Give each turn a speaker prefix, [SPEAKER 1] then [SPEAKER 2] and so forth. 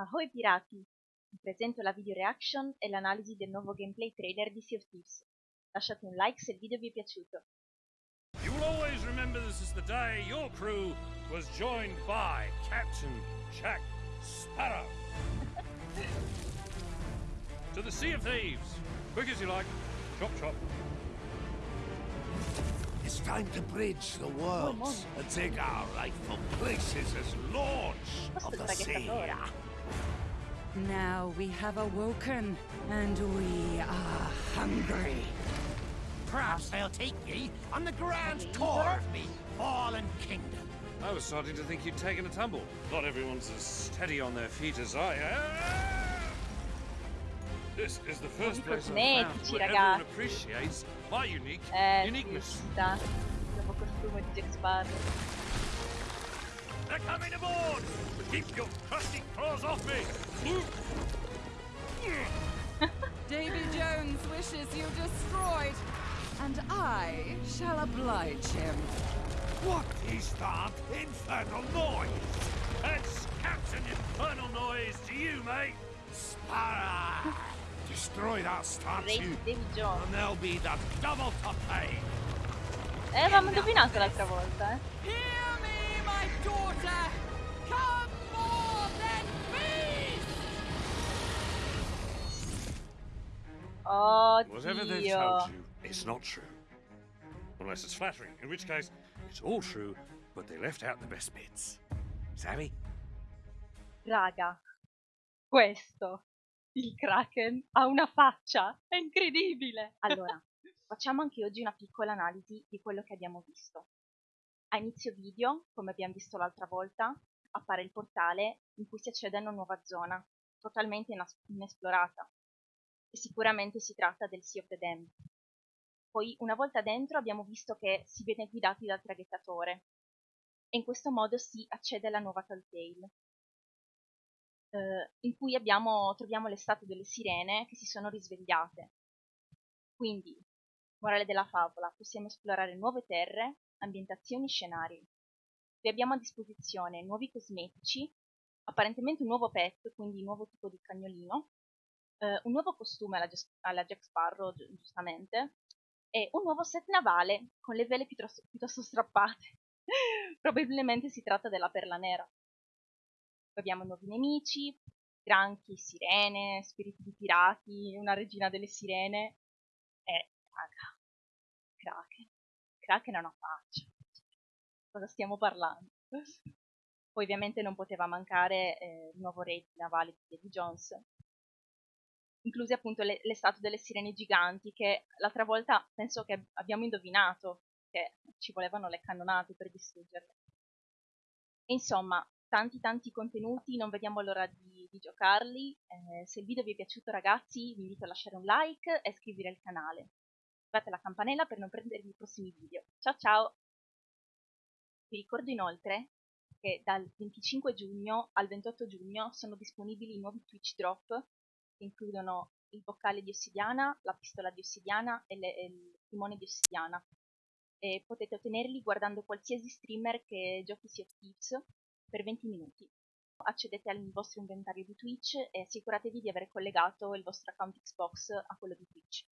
[SPEAKER 1] Ahoy pirati! Vi presento la video reaction e l'analisi del nuovo gameplay trailer di Sea of Thieves. Lasciate un like se il video vi è piaciuto.
[SPEAKER 2] You will always remember this is the day your crew was joined by Captain Jack Sparrow. to the Sea of Thieves. Quick as you like. Chop chop.
[SPEAKER 3] It's time to bridge the worlds and take our rightful places as lords
[SPEAKER 1] Questo
[SPEAKER 3] of the sea.
[SPEAKER 1] Traghettatore.
[SPEAKER 4] Now we have awoken, and we are hungry.
[SPEAKER 3] Perhaps I'll take ye on the grand tour of me fallen kingdom.
[SPEAKER 2] I was starting to think you'd taken a tumble. Not everyone's as steady on their feet as I am. This is the first place I've found where everyone appreciates my unique
[SPEAKER 1] Eh,
[SPEAKER 2] uniqueness.
[SPEAKER 1] ci sta. Il nuovo
[SPEAKER 2] They're coming aboard! Keep your crusty claws off me!
[SPEAKER 4] Davy Jones wishes you destroyed, and I shall oblige him.
[SPEAKER 3] What is that infernal noise?
[SPEAKER 2] That's Captain Infernal Noise to you, mate!
[SPEAKER 3] Sparrow! Destroy that
[SPEAKER 1] Re
[SPEAKER 3] statue,
[SPEAKER 1] Jones.
[SPEAKER 3] and there'll be the double to pay.
[SPEAKER 1] Eh, avevamo indovinato l'altra volta, eh.
[SPEAKER 2] Whatever they've
[SPEAKER 1] Oddio.
[SPEAKER 2] told you, it's not true. Unless it's flattering, in which case, it's all true, but they left out the best bits. Savvy?
[SPEAKER 1] Raga, questo, il Kraken, ha una faccia, è incredibile! Allora, facciamo anche oggi una piccola analisi di quello che abbiamo visto. A inizio video, come abbiamo visto l'altra volta, appare il portale in cui si accede a una nuova zona, totalmente inesplorata. E sicuramente si tratta del Sea of the Damned. Poi, una volta dentro, abbiamo visto che si viene guidati dal traghettatore. E in questo modo si accede alla nuova Telltale eh, in cui abbiamo, troviamo le statue delle sirene che si sono risvegliate. Quindi, morale della favola, possiamo esplorare nuove terre, ambientazioni, scenari. Vi abbiamo a disposizione nuovi cosmetici, apparentemente un nuovo pet, quindi un nuovo tipo di cagnolino, eh, un nuovo costume alla, alla Jack Sparrow, gi- giustamente, e un nuovo set navale con le vele piuttosto, piuttosto strappate. Probabilmente si tratta della perla nera. Abbiamo nuovi nemici, granchi, sirene, spiriti di pirati, una regina delle sirene e, raga, Kraken. Kraken ha una faccia. Cosa stiamo parlando? Poi ovviamente non poteva mancare eh, il nuovo re navale di Davy Jones, incluse appunto le, le statue delle sirene giganti che l'altra volta penso che abbiamo indovinato che ci volevano le cannonate per distruggerle. E insomma, tanti tanti contenuti, non vediamo l'ora di, di giocarli. Eh, se il video vi è piaciuto ragazzi vi invito a lasciare un like e iscrivervi al canale. Attivate la campanella per non perdervi i prossimi video. Ciao ciao! Vi ricordo inoltre che dal 25 giugno al 28 giugno sono disponibili i nuovi Twitch Drop includono il boccale di ossidiana, la pistola di ossidiana e, le- e il timone di ossidiana. E potete ottenerli guardando qualsiasi streamer che giochi Sea of Thieves per 20 minuti. Accedete al vostro inventario di Twitch e assicuratevi di aver collegato il vostro account Xbox a quello di Twitch.